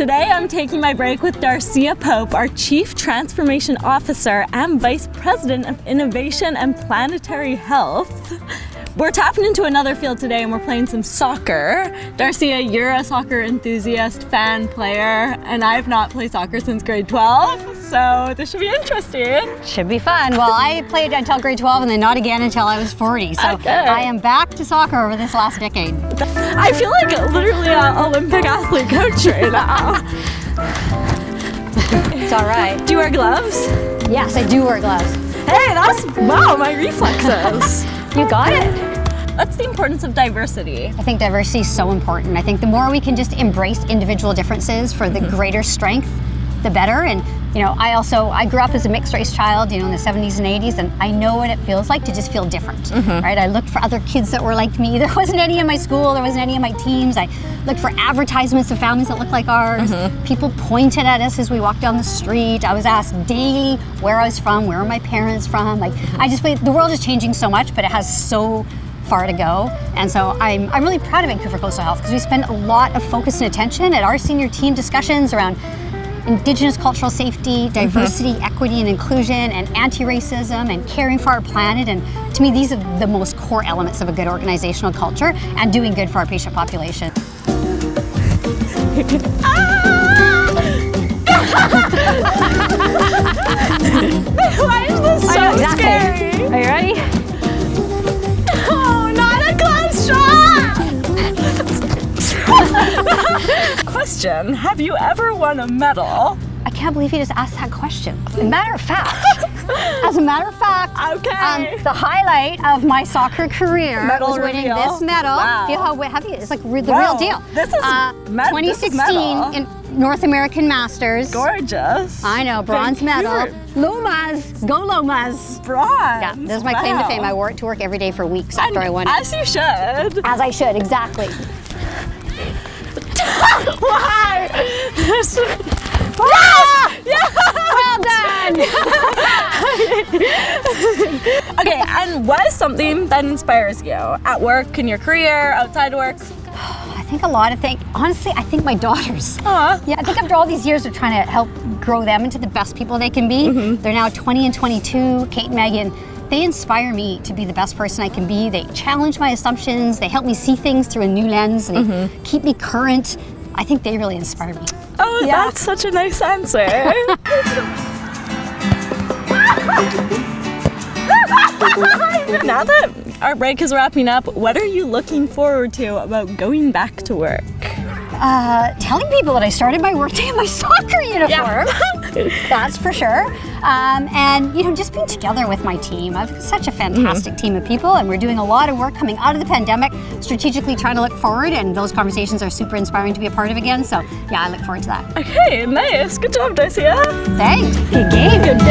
Today I'm taking my break with Darcia Pope, our Chief Transformation Officer and Vice President of Innovation and Planetary Health. We're tapping into another field today and we're playing some soccer. Darcia, you're a soccer enthusiast, fan, player, and I've not played soccer since grade 12, so this should be interesting. Should be fun. Well, I played until grade 12 and then not again until I was 40, so Okay. I am back to soccer over this last decade. I feel like literally an Olympic athlete coach right now. It's all right. Do you wear gloves? Yes, I do wear gloves. Hey, that's, wow, my reflexes. You got it. What's the importance of diversity? I think diversity is so important. I think the more we can just embrace individual differences for the mm-hmm. greater strength, the better. And you know, I also I grew up as a mixed race child, you know, in the 70s and 80s, and I know what it feels like to just feel different, mm-hmm. right? I looked for other kids that were like me. There wasn't any in my school. There wasn't any in my teams. I looked for advertisements of families that looked like ours. Mm-hmm. People pointed at us as we walked down the street. I was asked daily where I was from, where are my parents from. Like I just the world is changing so much, but it has so far to go. And so I'm, I'm really proud of Vancouver Coastal Health because we spend a lot of focus and attention at our senior team discussions around Indigenous cultural safety, mm-hmm. diversity, equity and inclusion, and anti-racism, and caring for our planet. And to me, these are the most core elements of a good organizational culture and doing good for our patient population. Why Question, have you ever won a medal? I can't believe you just asked that question. As a matter of fact, as a matter of fact, Okay. um, the highlight of my soccer career Medal was winning reveal. this medal. Wow. Feel how heavy it is? Like the Wow. real deal. This is uh, med- this is 2016 in North American Masters. Gorgeous. I know, bronze medal. Lomas, go Lomas. Bronze. Yeah, this is my claim to fame. I wore it to work every day for weeks after And I won it. As you should. As I should, exactly. Why? Well done! Okay, and what is something that inspires you at work, in your career, outside of work? I think a lot of things. Honestly, I think my daughters. Aw. Yeah, I think after all these years of trying to help grow them into the best people they can be, Mm-hmm. they're now 20 and 22, Kate and Megan. They inspire me to be the best person I can be. They challenge my assumptions. They help me see things through a new lens and Mm-hmm. keep me current. I think they really inspire me. Oh, Yeah. that's such a nice answer. now that our break is wrapping up, what are you looking forward to about going back to work? Uh, telling people that I started my workday in my soccer uniform. That's for sure. Um, and you know, just being together with my team. I've such a fantastic team of people, and we're doing a lot of work coming out of the pandemic, strategically trying to look forward. And those conversations are super inspiring to be a part of again. So yeah, I look forward to that. Okay, nice. Good job, Darcia. Thanks. Good game. Good game.